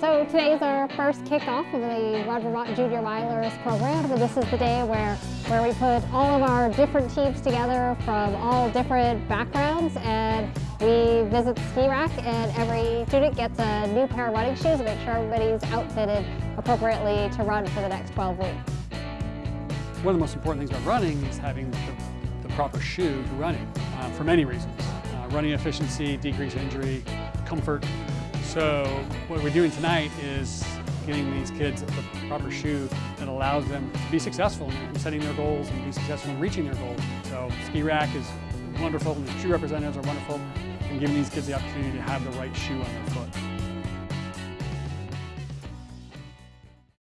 So today is our first kickoff of the Roger Mott Junior Milers program. This is the day where, where we put all of our different teams together from all different backgrounds and we visit the ski rack and every student gets a new pair of running shoes to make sure everybody's outfitted appropriately to run for the next 12 weeks. One of the most important things about running is having the, the proper shoe to running uh, for many reasons. Uh, running efficiency, decreased injury, comfort, so what we're doing tonight is getting these kids the proper shoe that allows them to be successful in setting their goals and be successful in reaching their goals. So Ski Rack is wonderful, and the shoe representatives are wonderful in giving these kids the opportunity to have the right shoe on their foot.